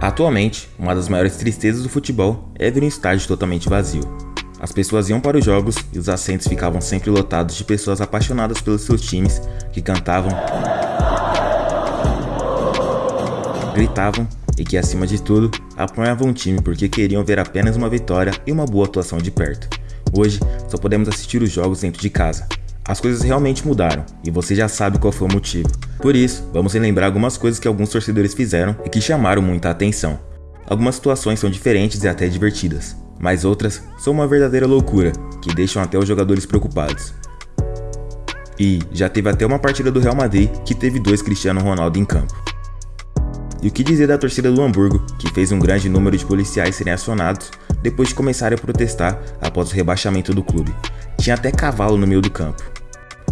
Atualmente, uma das maiores tristezas do futebol é ver um estádio totalmente vazio. As pessoas iam para os jogos e os assentos ficavam sempre lotados de pessoas apaixonadas pelos seus times que cantavam, gritavam e que, acima de tudo, apoiavam o time porque queriam ver apenas uma vitória e uma boa atuação de perto. Hoje, só podemos assistir os jogos dentro de casa. As coisas realmente mudaram e você já sabe qual foi o motivo. Por isso, vamos relembrar algumas coisas que alguns torcedores fizeram e que chamaram muita atenção. Algumas situações são diferentes e até divertidas, mas outras são uma verdadeira loucura, que deixam até os jogadores preocupados. E já teve até uma partida do Real Madrid que teve dois Cristiano Ronaldo em campo. E o que dizer da torcida do Hamburgo, que fez um grande número de policiais serem acionados depois de começarem a protestar após o rebaixamento do clube. Tinha até cavalo no meio do campo.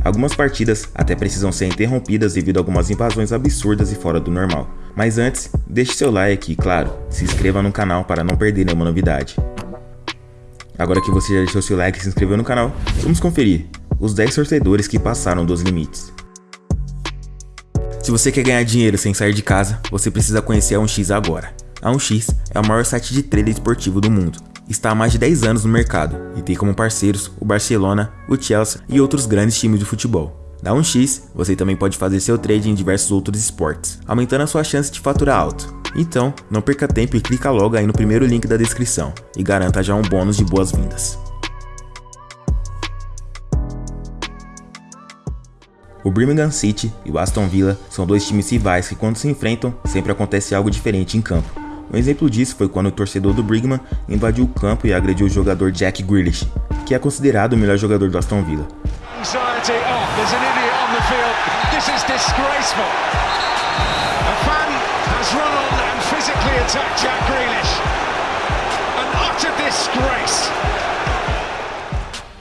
Algumas partidas até precisam ser interrompidas devido a algumas invasões absurdas e fora do normal. Mas antes, deixe seu like e, claro, se inscreva no canal para não perder nenhuma novidade. Agora que você já deixou seu like e se inscreveu no canal, vamos conferir os 10 torcedores que passaram dos limites. Se você quer ganhar dinheiro sem sair de casa, você precisa conhecer a 1x agora. A 1x é o maior site de trader esportivo do mundo está há mais de 10 anos no mercado e tem como parceiros o Barcelona, o Chelsea e outros grandes times de futebol. Na 1x, você também pode fazer seu trade em diversos outros esportes, aumentando a sua chance de faturar alto. Então, não perca tempo e clica logo aí no primeiro link da descrição e garanta já um bônus de boas-vindas. O Birmingham City e o Aston Villa são dois times rivais que quando se enfrentam, sempre acontece algo diferente em campo. Um exemplo disso foi quando o torcedor do Brigman invadiu o campo e agrediu o jogador Jack Grealish, que é considerado o melhor jogador do Aston Villa.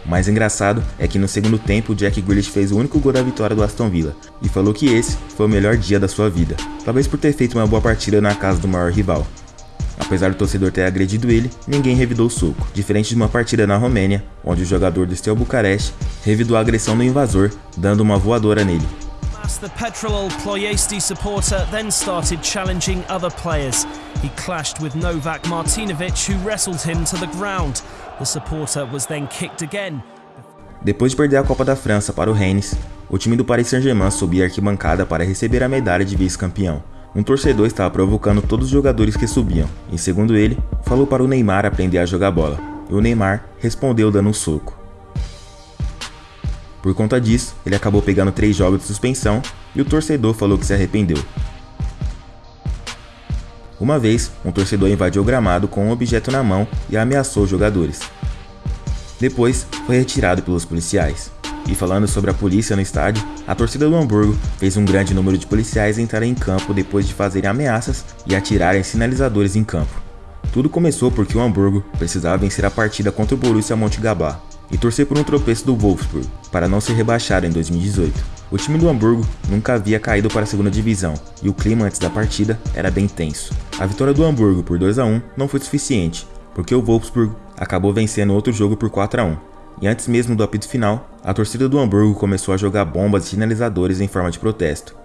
O mais engraçado é que no segundo tempo Jack Grealish fez o único gol da vitória do Aston Villa e falou que esse foi o melhor dia da sua vida, talvez por ter feito uma boa partida na casa do maior rival. Apesar do torcedor ter agredido ele, ninguém revidou o soco, diferente de uma partida na Romênia, onde o jogador do Steaua Bucareste revidou a agressão do invasor, dando uma voadora nele. The Petrol Ploiesti supporter then started challenging other players. He clashed with Novak Martinovic, who wrestled him to the ground. The supporter was then kicked again. Depois de perder a Copa da França para o Rennes, o time do Paris Saint-Germain subia a arquibancada para receber a medalha de vice-campeão. Um torcedor estava provocando todos os jogadores que subiam, e segundo ele, falou para o Neymar aprender a jogar bola, e o Neymar respondeu dando um soco. Por conta disso, ele acabou pegando três jogos de suspensão e o torcedor falou que se arrependeu. Uma vez, um torcedor invadiu o gramado com um objeto na mão e ameaçou os jogadores. Depois, foi retirado pelos policiais. E falando sobre a polícia no estádio, a torcida do Hamburgo fez um grande número de policiais entrarem em campo depois de fazerem ameaças e atirarem sinalizadores em campo. Tudo começou porque o Hamburgo precisava vencer a partida contra o Borussia Mönchengladbach e torcer por um tropeço do Wolfsburg para não ser rebaixado em 2018. O time do Hamburgo nunca havia caído para a segunda divisão e o clima antes da partida era bem tenso. A vitória do Hamburgo por 2 a 1 não foi suficiente, porque o Wolfsburg acabou vencendo outro jogo por 4 a 1 e antes mesmo do apito final, a torcida do Hamburgo começou a jogar bombas e sinalizadores em forma de protesto.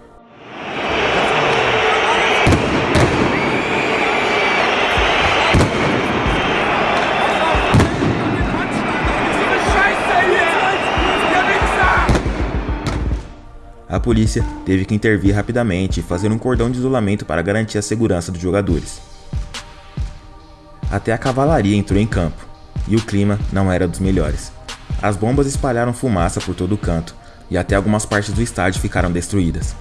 A polícia teve que intervir rapidamente e fazer um cordão de isolamento para garantir a segurança dos jogadores. Até a cavalaria entrou em campo, e o clima não era dos melhores. As bombas espalharam fumaça por todo o canto, e até algumas partes do estádio ficaram destruídas.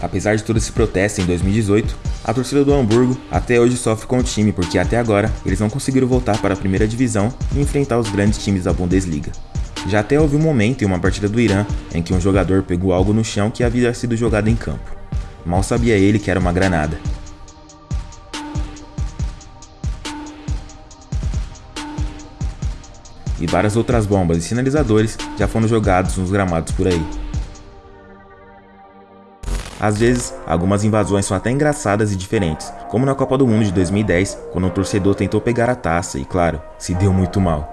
Apesar de todo esse protesto em 2018, a torcida do Hamburgo até hoje sofre com o time porque até agora eles não conseguiram voltar para a primeira divisão e enfrentar os grandes times da Bundesliga. Já até houve um momento em uma partida do Irã em que um jogador pegou algo no chão que havia sido jogado em campo. Mal sabia ele que era uma granada. E várias outras bombas e sinalizadores já foram jogados nos gramados por aí. Às vezes, algumas invasões são até engraçadas e diferentes, como na Copa do Mundo de 2010, quando um torcedor tentou pegar a taça e, claro, se deu muito mal.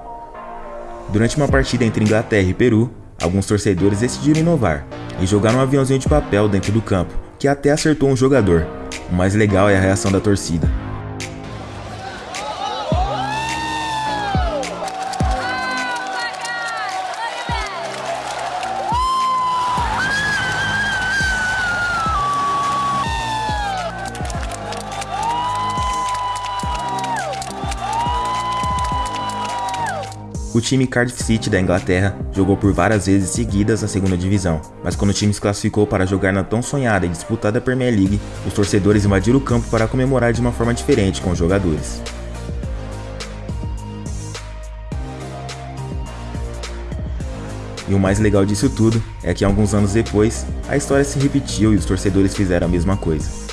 Durante uma partida entre Inglaterra e Peru, alguns torcedores decidiram inovar e jogaram um aviãozinho de papel dentro do campo, que até acertou um jogador. O mais legal é a reação da torcida. O time Cardiff City da Inglaterra jogou por várias vezes seguidas na segunda divisão, mas quando o time se classificou para jogar na tão sonhada e disputada Premier League, os torcedores invadiram o campo para comemorar de uma forma diferente com os jogadores. E o mais legal disso tudo é que alguns anos depois, a história se repetiu e os torcedores fizeram a mesma coisa.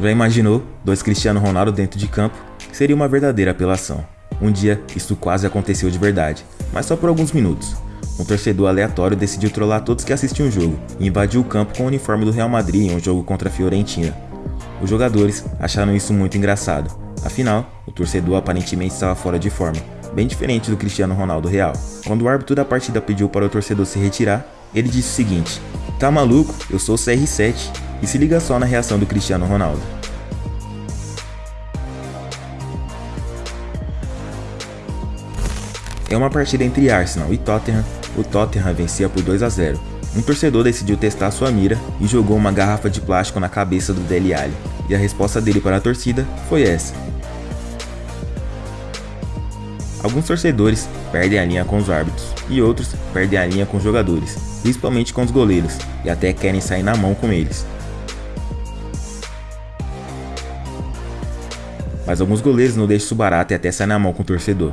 Já imaginou dois Cristiano Ronaldo dentro de campo? Seria uma verdadeira apelação. Um dia, isso quase aconteceu de verdade, mas só por alguns minutos. Um torcedor aleatório decidiu trollar todos que assistiam o jogo e invadiu o campo com o uniforme do Real Madrid em um jogo contra a Fiorentina. Os jogadores acharam isso muito engraçado, afinal, o torcedor aparentemente estava fora de forma, bem diferente do Cristiano Ronaldo real. Quando o árbitro da partida pediu para o torcedor se retirar, ele disse o seguinte: Tá maluco? Eu sou o CR7 e se liga só na reação do Cristiano Ronaldo. É uma partida entre Arsenal e Tottenham, o Tottenham vencia por 2 a 0. Um torcedor decidiu testar sua mira e jogou uma garrafa de plástico na cabeça do Dele Alli, e a resposta dele para a torcida foi essa. Alguns torcedores perdem a linha com os árbitros e outros perdem a linha com os jogadores, principalmente com os goleiros, e até querem sair na mão com eles. Mas alguns goleiros não deixam isso barato e até saem na mão com o torcedor.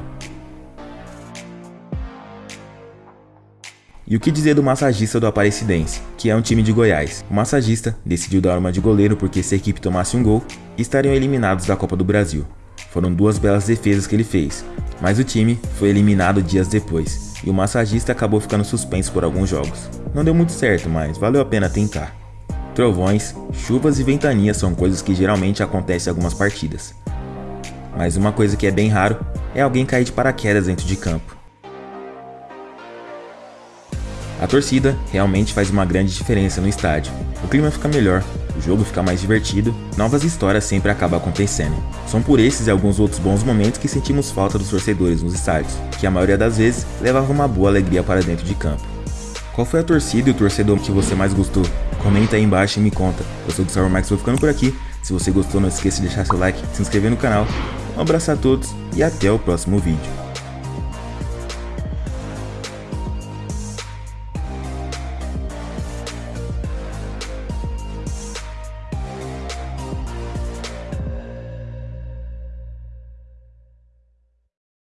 E o que dizer do massagista do Aparecidense, que é um time de Goiás? O massagista decidiu dar uma de goleiro porque se a equipe tomasse um gol, estariam eliminados da Copa do Brasil. Foram duas belas defesas que ele fez, mas o time foi eliminado dias depois, e o massagista acabou ficando suspenso por alguns jogos. Não deu muito certo, mas valeu a pena tentar. Trovões, chuvas e ventanias são coisas que geralmente acontecem em algumas partidas mas uma coisa que é bem raro é alguém cair de paraquedas dentro de campo. A torcida realmente faz uma grande diferença no estádio. O clima fica melhor, o jogo fica mais divertido, novas histórias sempre acabam acontecendo. São por esses e alguns outros bons momentos que sentimos falta dos torcedores nos estádios, que a maioria das vezes levavam uma boa alegria para dentro de campo. Qual foi a torcida e o torcedor que você mais gostou? Comenta aí embaixo e me conta. Eu sou o Gustavo Max, vou ficando por aqui. Se você gostou, não esqueça de deixar seu like, se inscrever no canal um abraço a todos e até o próximo vídeo.